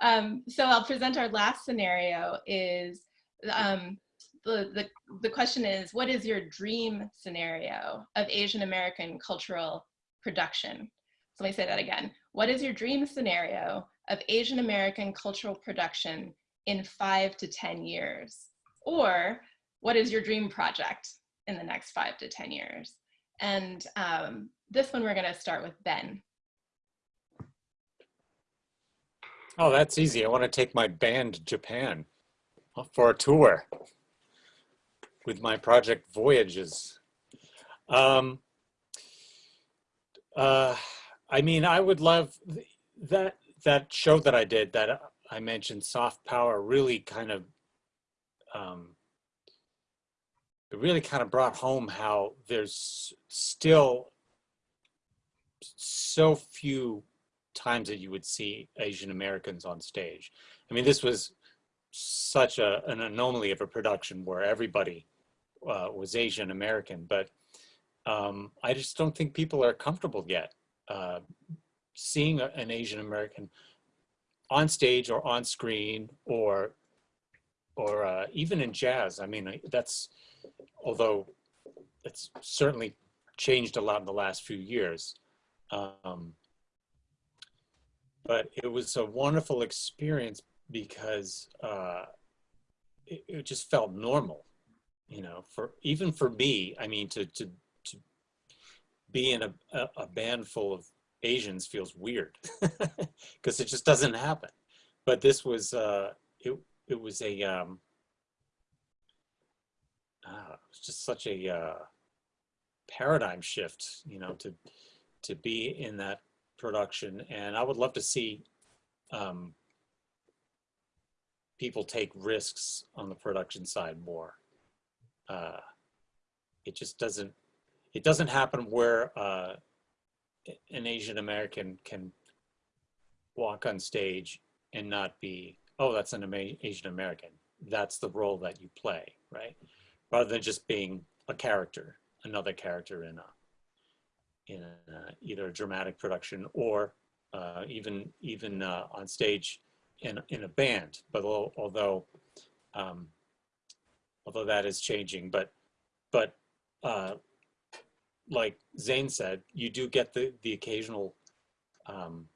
Um, so I'll present our last scenario is, um, the, the, the question is, what is your dream scenario of Asian American cultural production? So let me say that again. What is your dream scenario of Asian American cultural production in five to 10 years? Or what is your dream project in the next five to 10 years? And um, this one we're gonna start with Ben. Oh, that's easy. I want to take my band Japan for a tour with my project Voyages. Um, uh, I mean, I would love that that show that I did that I mentioned, Soft Power, really kind of um, it really kind of brought home how there's still so few times that you would see Asian Americans on stage. I mean, this was such a, an anomaly of a production where everybody uh, was Asian American, but um, I just don't think people are comfortable yet uh, seeing a, an Asian American on stage or on screen or or uh, even in jazz. I mean, that's although it's certainly changed a lot in the last few years. Um, but it was a wonderful experience because uh, it, it, just felt normal, you know, for even for me, I mean, to, to, to be in a, a, a band full of Asians feels weird because it just doesn't happen. But this was, uh, it, it was a, um, uh, it was just such a uh, paradigm shift, you know, to, to be in that production, and I would love to see um, people take risks on the production side more. Uh, it just doesn't, it doesn't happen where uh, an Asian American can walk on stage and not be, oh, that's an Asian American. That's the role that you play, right? Rather than just being a character, another character in a in a, either a dramatic production or uh, even even uh, on stage in in a band. But although um, although that is changing, but but uh, like Zane said, you do get the the occasional um,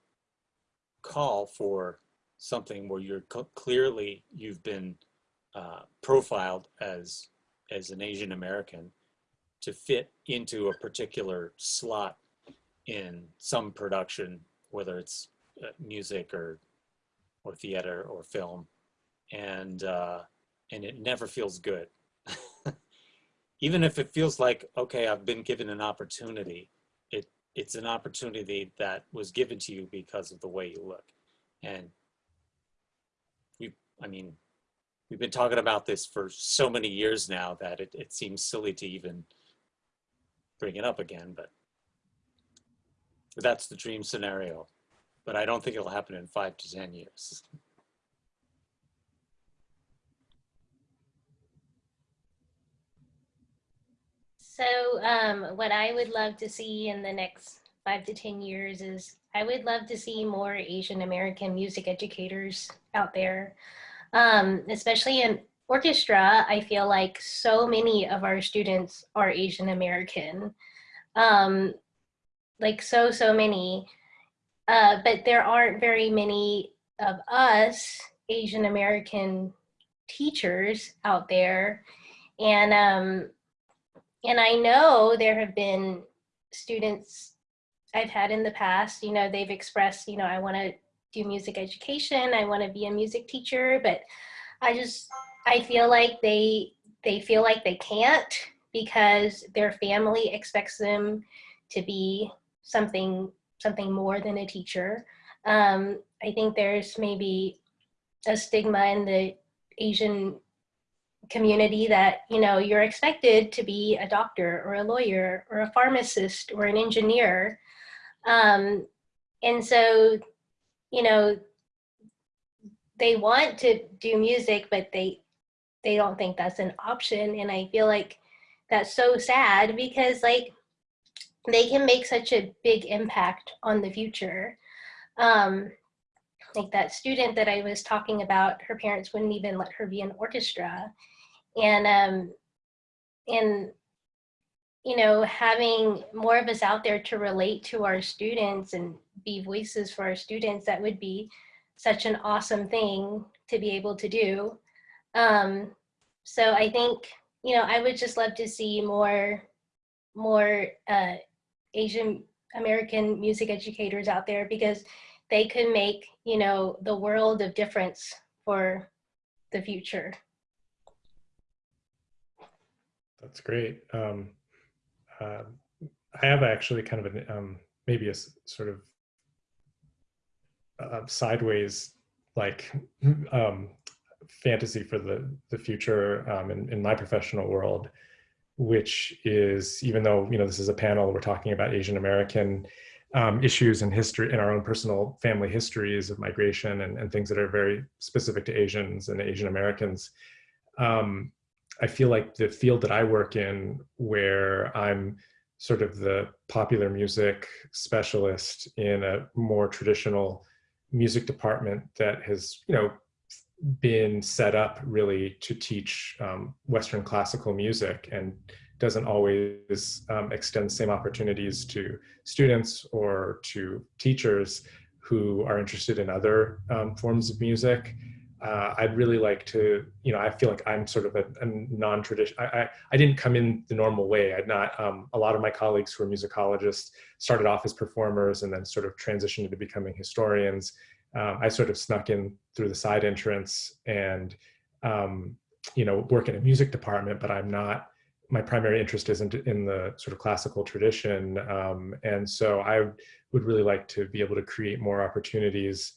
call for something where you're clearly you've been uh, profiled as as an Asian American to fit into a particular slot in some production, whether it's uh, music or or theater or film, and uh, and it never feels good. Even if it feels like okay, I've been given an opportunity, it it's an opportunity that was given to you because of the way you look, and we, I mean, we've been talking about this for so many years now that it, it seems silly to even bring it up again, but that's the dream scenario. But I don't think it'll happen in five to 10 years. So um, what I would love to see in the next five to 10 years is I would love to see more Asian American music educators out there, um, especially in orchestra, I feel like so many of our students are Asian American, um, like so, so many. Uh, but there aren't very many of us Asian American teachers out there. And, um, and I know there have been students I've had in the past, you know, they've expressed, you know, I want to do music education, I want to be a music teacher, but I just I feel like they they feel like they can't because their family expects them to be something something more than a teacher. Um, I think there's maybe a stigma in the Asian community that you know you're expected to be a doctor or a lawyer or a pharmacist or an engineer um, and so you know they want to do music but they they don't think that's an option. And I feel like that's so sad because like they can make such a big impact on the future. Um, like that student that I was talking about, her parents wouldn't even let her be in orchestra. And, um, and, you know, having more of us out there to relate to our students and be voices for our students, that would be such an awesome thing to be able to do. Um, so I think, you know, I would just love to see more, more uh, Asian American music educators out there because they could make, you know, the world of difference for the future. That's great. Um, uh, I have actually kind of an, um, maybe a sort of uh, sideways like um, fantasy for the, the future um, in, in my professional world, which is even though, you know, this is a panel, we're talking about Asian American um, issues and history in our own personal family histories of migration and, and things that are very specific to Asians and Asian Americans. Um, I feel like the field that I work in, where I'm sort of the popular music specialist in a more traditional music department that has, you know, been set up really to teach um, Western classical music and doesn't always um, extend the same opportunities to students or to teachers who are interested in other um, forms of music uh, I'd really like to, you know, I feel like I'm sort of a, a non-traditional, I, I, I, didn't come in the normal way. I'd not, um, a lot of my colleagues who are musicologists started off as performers and then sort of transitioned into becoming historians. Um, I sort of snuck in through the side entrance and, um, you know, work in a music department, but I'm not, my primary interest isn't in the sort of classical tradition. Um, and so I would really like to be able to create more opportunities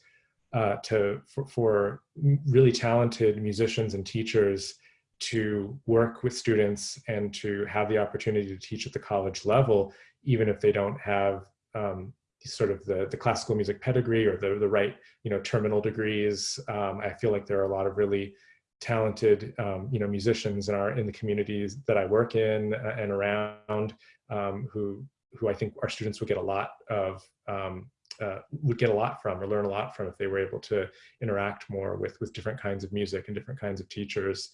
uh, to for, for, really talented musicians and teachers to work with students and to have the opportunity to teach at the college level, even if they don't have um, sort of the, the classical music pedigree or the, the right, you know, terminal degrees. Um, I feel like there are a lot of really talented, um, you know, musicians in our in the communities that I work in uh, and around um, who who I think our students would get a lot of um, uh, would get a lot from or learn a lot from if they were able to interact more with with different kinds of music and different kinds of teachers.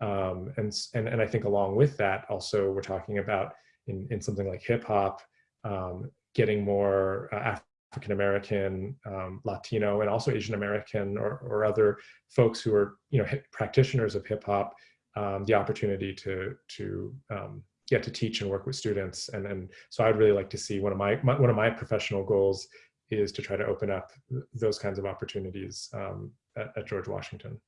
Um, and, and, and I think along with that, also we're talking about in, in something like hip hop, um, getting more uh, African American, um, Latino, and also Asian American or, or other folks who are you know practitioners of hip hop um, the opportunity to to um, get to teach and work with students. And and so I'd really like to see one of my, my one of my professional goals is to try to open up those kinds of opportunities um, at, at, George Washington.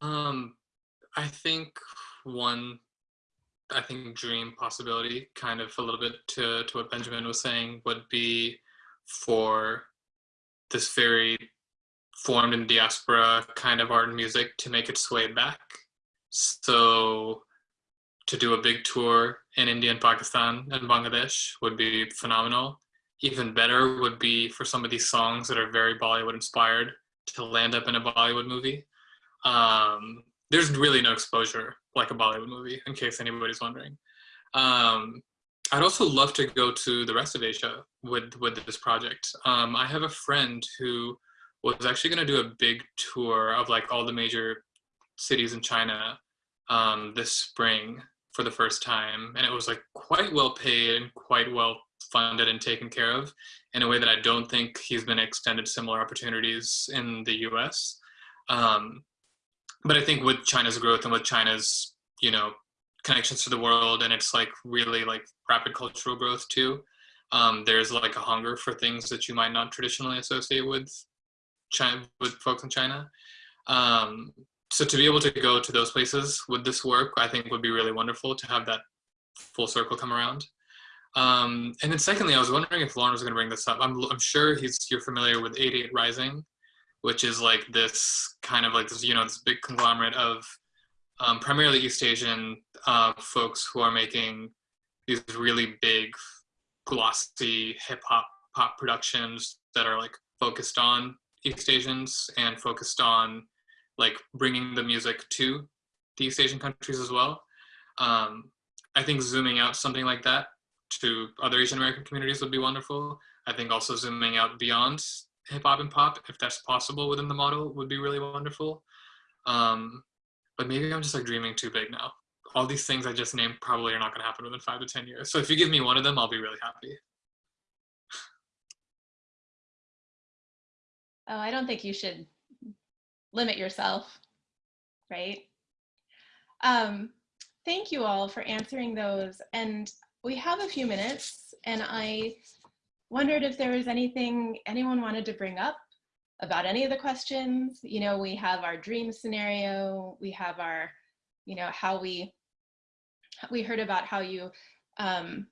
Um, I think one, I think dream possibility, kind of a little bit to, to what Benjamin was saying, would be for this very formed in diaspora kind of art and music to make its way back. So to do a big tour in India and Pakistan and Bangladesh would be phenomenal. Even better would be for some of these songs that are very Bollywood inspired to land up in a Bollywood movie. Um, there's really no exposure like a Bollywood movie, in case anybody's wondering. Um, I'd also love to go to the rest of Asia with, with this project. Um, I have a friend who was actually going to do a big tour of like all the major cities in China um, this spring for the first time and it was like quite well paid and quite well funded and taken care of in a way that I don't think he's been extended similar opportunities in the US. Um, but I think with China's growth and with China's, you know, connections to the world and it's like really like rapid cultural growth too, um, there's like a hunger for things that you might not traditionally associate with China, with folks in China. Um, so to be able to go to those places with this work, I think would be really wonderful to have that full circle come around. Um, and then secondly, I was wondering if Lauren was going to bring this up. I'm, I'm sure he's you're familiar with 88 Rising, which is like this kind of like this, you know, this big conglomerate of um, primarily East Asian uh, folks who are making these really big, glossy hip hop pop productions that are like focused on East Asians and focused on like bringing the music to the East Asian countries as well. Um, I think zooming out something like that to other Asian American communities would be wonderful. I think also zooming out beyond hip hop and pop, if that's possible within the model, would be really wonderful. Um, but maybe I'm just like dreaming too big now. All these things I just named probably are not going to happen within five to 10 years. So if you give me one of them, I'll be really happy. Oh, I don't think you should limit yourself, right? Um, thank you all for answering those. And we have a few minutes and I wondered if there was anything anyone wanted to bring up about any of the questions. You know, we have our dream scenario, we have our, you know, how we, we heard about how you um,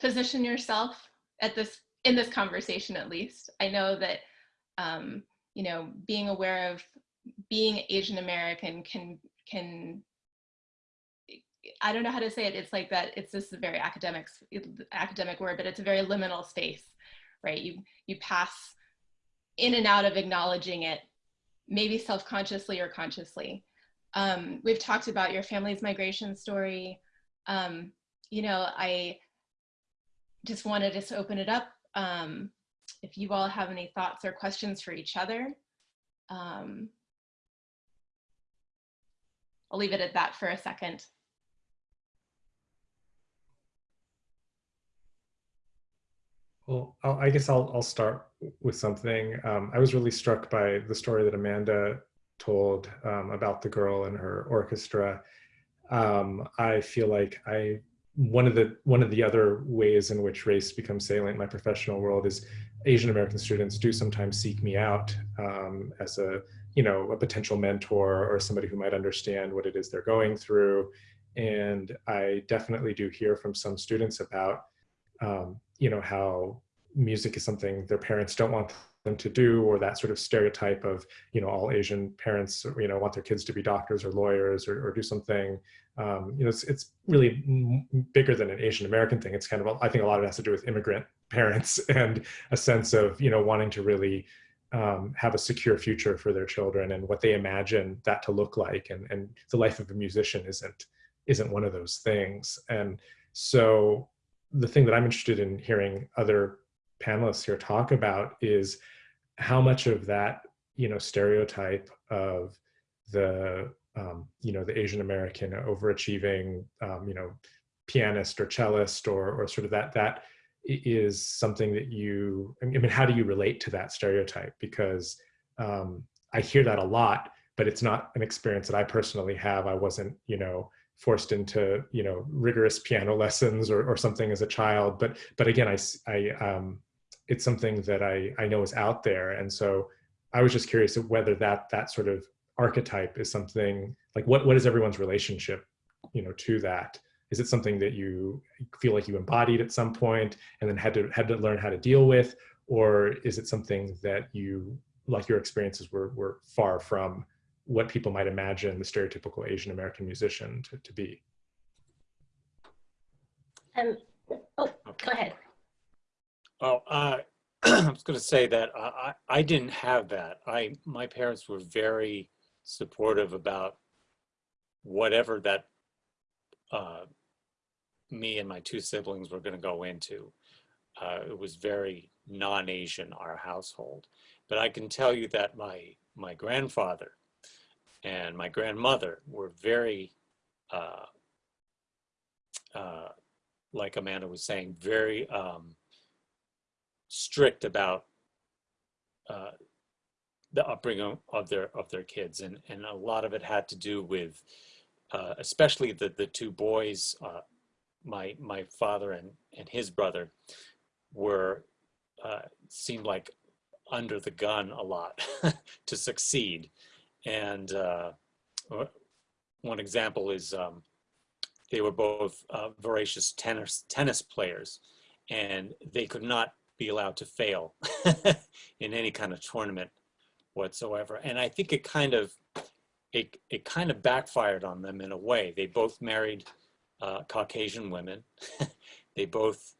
position yourself at this, in this conversation at least. I know that um, you know, being aware of being Asian American can, can, I don't know how to say it. It's like that, it's this very academic, academic word, but it's a very liminal space, right? You, you pass in and out of acknowledging it, maybe self-consciously or consciously. Um, we've talked about your family's migration story. Um, you know, I just wanted to just open it up. Um, if you all have any thoughts or questions for each other. Um, I'll leave it at that for a second. Well, I'll, I guess I'll, I'll start with something. Um, I was really struck by the story that Amanda told um, about the girl and her orchestra. Um, I feel like I one of the one of the other ways in which race becomes salient in my professional world is Asian American students do sometimes seek me out um, as a you know a potential mentor or somebody who might understand what it is they're going through and I definitely do hear from some students about um, you know how music is something their parents don't want them to do or that sort of stereotype of you know all asian parents you know want their kids to be doctors or lawyers or, or do something. Um, you know it's, it's really bigger than an asian american thing. It's kind of i think a lot of it has to do with immigrant parents and a sense of you know wanting to really um, have a secure future for their children and what they imagine that to look like. And, and the life of a musician isn't isn't one of those things. And so the thing that i'm interested in hearing other panelists here talk about is how much of that you know stereotype of the um, you know the Asian American overachieving um, you know pianist or cellist or or sort of that that is something that you I mean how do you relate to that stereotype? Because um, I hear that a lot but it's not an experience that I personally have. I wasn't you know forced into you know rigorous piano lessons or, or something as a child but but again I, I um, it's something that I, I know is out there. And so I was just curious whether that that sort of archetype is something like what what is everyone's relationship, you know, to that? Is it something that you feel like you embodied at some point and then had to had to learn how to deal with, or is it something that you like your experiences were were far from what people might imagine the stereotypical Asian American musician to, to be? Um, oh, go ahead. Oh, uh, I was going to say that I, I didn't have that. I my parents were very supportive about whatever that uh, me and my two siblings were going to go into. Uh, it was very non-Asian our household, but I can tell you that my my grandfather and my grandmother were very, uh, uh like Amanda was saying, very um, strict about uh, the upbringing of their of their kids, and and a lot of it had to do with, uh, especially the the two boys, uh, my my father and and his brother, were uh, seemed like under the gun a lot to succeed, and uh, one example is um, they were both uh, voracious tennis tennis players, and they could not be allowed to fail in any kind of tournament whatsoever. And I think it kind of it it kind of backfired on them in a way. They both married uh, Caucasian women. they both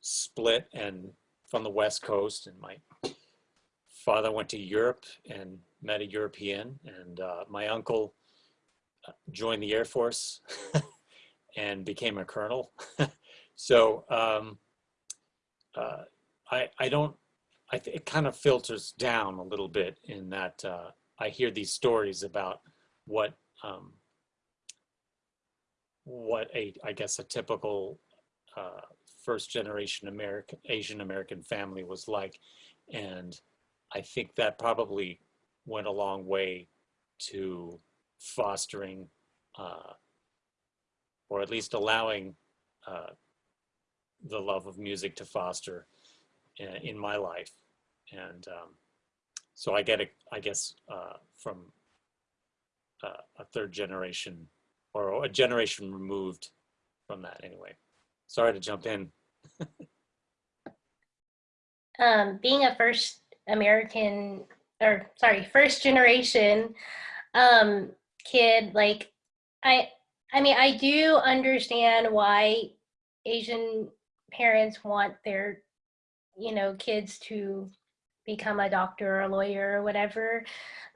split and from the West Coast. And my father went to Europe and met a European, and uh, my uncle uh, joined the Air Force and became a colonel. So um, uh, I, I don't, I it kind of filters down a little bit in that uh, I hear these stories about what um, what a I guess a typical uh, first generation American Asian American family was like, and I think that probably went a long way to fostering uh, or at least allowing uh, the love of music to foster in, in my life. And um, so I get it, I guess, uh, from uh, a third generation or a generation removed from that anyway. Sorry to jump in. um, being a first American or sorry, first generation um, kid, like I, I mean, I do understand why Asian parents want their, you know, kids to become a doctor or a lawyer or whatever.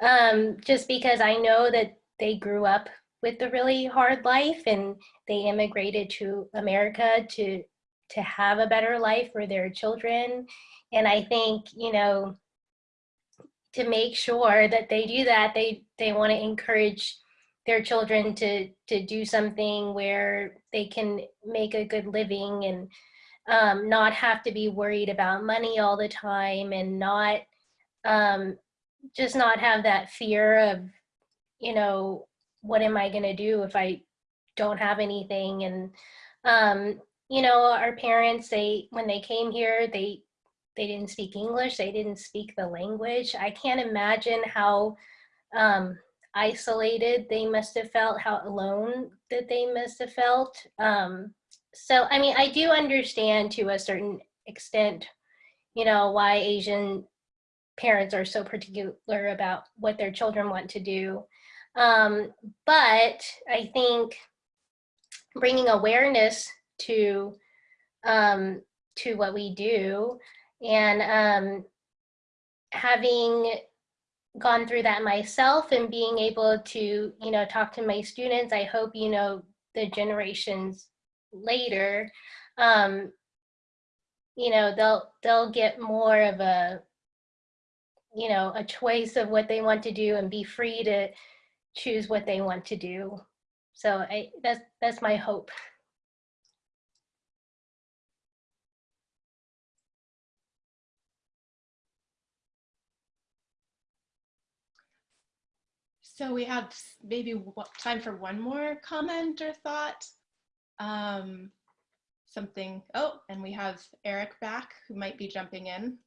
Um, just because I know that they grew up with a really hard life and they immigrated to America to to have a better life for their children. And I think, you know, to make sure that they do that, they they want to encourage their children to to do something where they can make a good living and um, not have to be worried about money all the time and not um, just not have that fear of you know what am i going to do if i don't have anything? And um, you know our parents they when they came here they they didn't speak english they didn't speak the language. I can't imagine how um, isolated they must have felt how alone that they must have felt. Um, so i mean i do understand to a certain extent you know why asian parents are so particular about what their children want to do. Um, but i think bringing awareness to um, to what we do and um, having gone through that myself and being able to you know talk to my students i hope you know the generations later um, you know they'll they'll get more of a you know a choice of what they want to do and be free to choose what they want to do. So i that's that's my hope So we have maybe time for one more comment or thought. Um, something, oh, and we have Eric back who might be jumping in.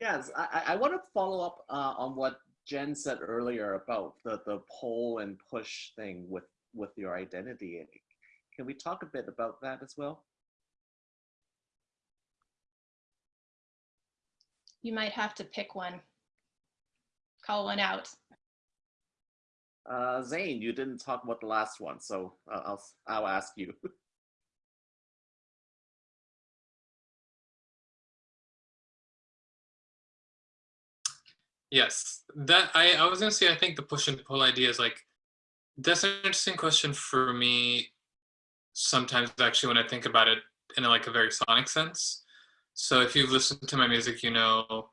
Yes, I, I- I want to follow up uh, on what Jen said earlier about the, the pull and push thing with, with your identity. Can we talk a bit about that as well? You might have to pick one. Call one out. Uh, Zane, you didn't talk about the last one, so uh, I'll, I'll ask you. Yes, that I, I was gonna say I think the push and pull idea is like that's an interesting question for me. Sometimes actually when I think about it in like a very sonic sense. So if you've listened to my music, you know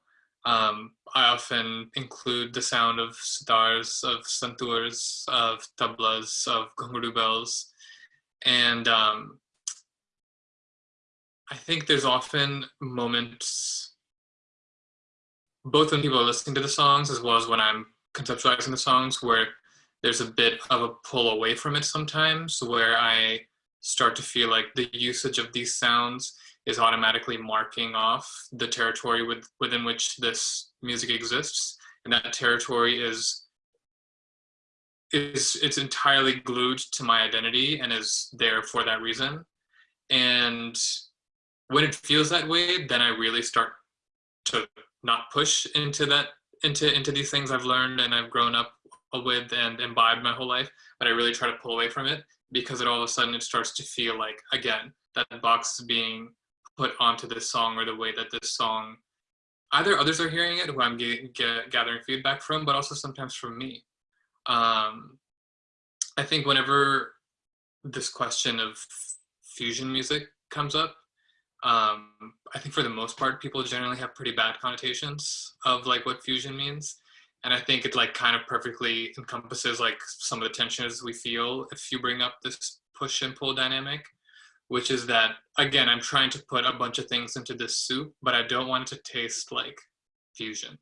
um, I often include the sound of sitars, of santurs, of tablas, of ghungroo bells, and um, I think there's often moments both when people are listening to the songs as well as when I'm conceptualizing the songs where there's a bit of a pull away from it sometimes where I start to feel like the usage of these sounds is automatically marking off the territory with, within which this music exists. And that territory is is it's entirely glued to my identity and is there for that reason. And when it feels that way then i really start to not push into that into into these things I've learned and I've grown up with and imbibed my whole life, but I really try to pull away from it because it all of a sudden it starts to feel like again that box is being put onto this song or the way that this song either others are hearing it who I'm get, get, gathering feedback from, but also sometimes from me. Um, I think whenever this question of fusion music comes up. Um, I think for the most part, people generally have pretty bad connotations of like what fusion means. And I think it like kind of perfectly encompasses like some of the tensions we feel if you bring up this push and pull dynamic, which is that again, I'm trying to put a bunch of things into this soup, but I don't want it to taste like fusion.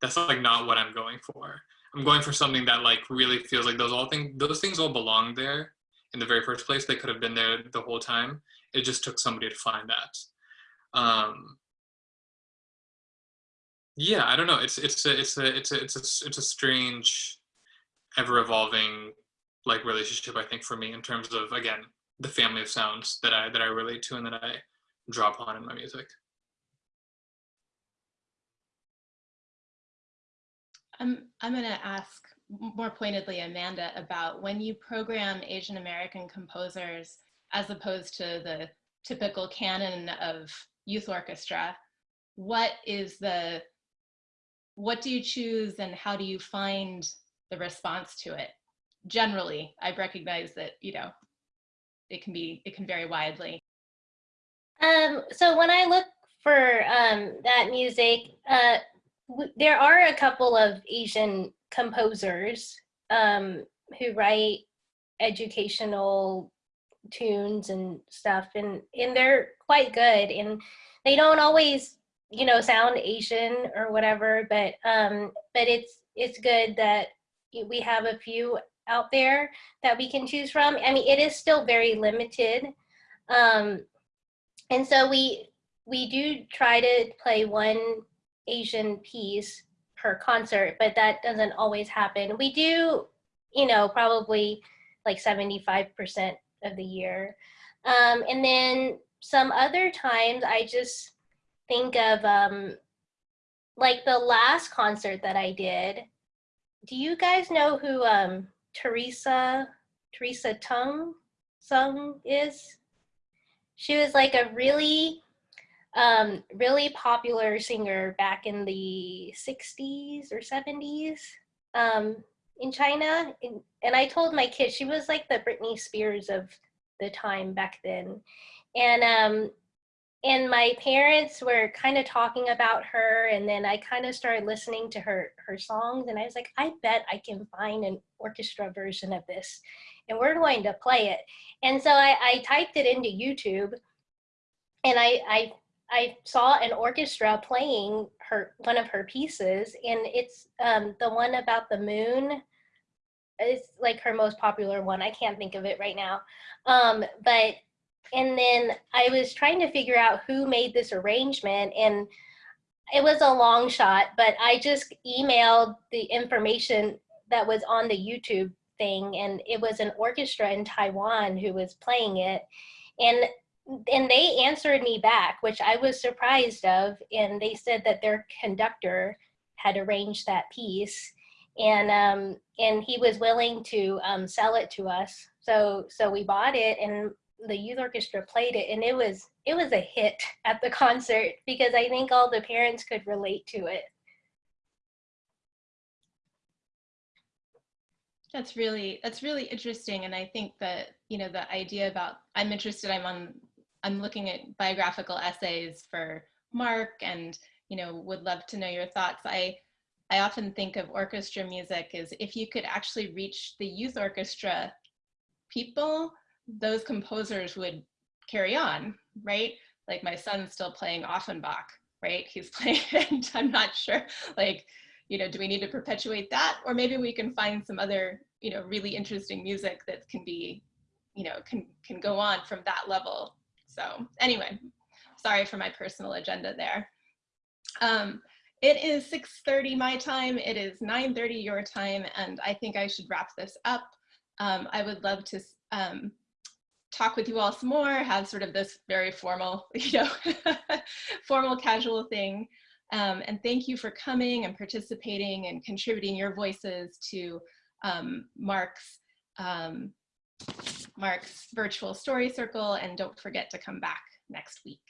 That's like not what I'm going for. I'm going for something that like really feels like those all things those things all belong there in the very first place. They could have been there the whole time. It just took somebody to find that. Um, yeah, I don't know. It's it's a it's a it's a it's a it's a strange, ever evolving like relationship. I think for me in terms of again the family of sounds that I that I relate to and that I draw upon in my music. I'm, I'm going to ask more pointedly Amanda about when you program Asian American composers as opposed to the typical canon of youth orchestra, what is the, what do you choose and how do you find the response to it? Generally, I recognize that, you know, it can be, it can vary widely. Um, so when I look for um, that music, uh, there are a couple of Asian composers um, who write educational tunes and stuff, and and they're quite good. And they don't always, you know, sound Asian or whatever, but um, but it's it's good that we have a few out there that we can choose from. I mean, it is still very limited. Um, and so we we do try to play one Asian piece per concert, but that doesn't always happen. We do, you know, probably like 75% of the year. Um, and then some other times I just think of um, like the last concert that I did. Do you guys know who um, Teresa, Teresa Teng Sung is? She was like a really um, really popular singer back in the 60s or 70s um, in China. And, I told my kid she was like the Britney Spears of the time back then. And um, and my parents were kind of talking about her and then I kind of started listening to her her songs and I was like, I bet I can find an orchestra version of this and we're going to play it. And so I, I typed it into YouTube and I, I I saw an orchestra playing her one of her pieces, and it's um, the one about the moon. It's like her most popular one. I can't think of it right now, um, but and then I was trying to figure out who made this arrangement, and it was a long shot. But I just emailed the information that was on the YouTube thing, and it was an orchestra in Taiwan who was playing it, and and they answered me back, which I was surprised of. And they said that their conductor had arranged that piece, and um, and he was willing to um, sell it to us. So so we bought it, and the youth orchestra played it, and it was it was a hit at the concert because I think all the parents could relate to it. That's really that's really interesting, and I think that you know the idea about I'm interested. I'm on I'm looking at biographical essays for Mark and, you know, would love to know your thoughts. I, I often think of orchestra music as if you could actually reach the youth orchestra people, those composers would carry on, right? Like my son's still playing Offenbach, right? He's playing, I'm not sure, like, you know, do we need to perpetuate that? Or maybe we can find some other, you know, really interesting music that can be, you know, can, can go on from that level so anyway, sorry for my personal agenda there. Um, it is 6.30 my time, it is 9.30 your time, and I think I should wrap this up. Um, I would love to um, talk with you all some more, have sort of this very formal, you know, formal casual thing. Um, and thank you for coming and participating and contributing your voices to um, Mark's um, Mark's virtual story circle and don't forget to come back next week.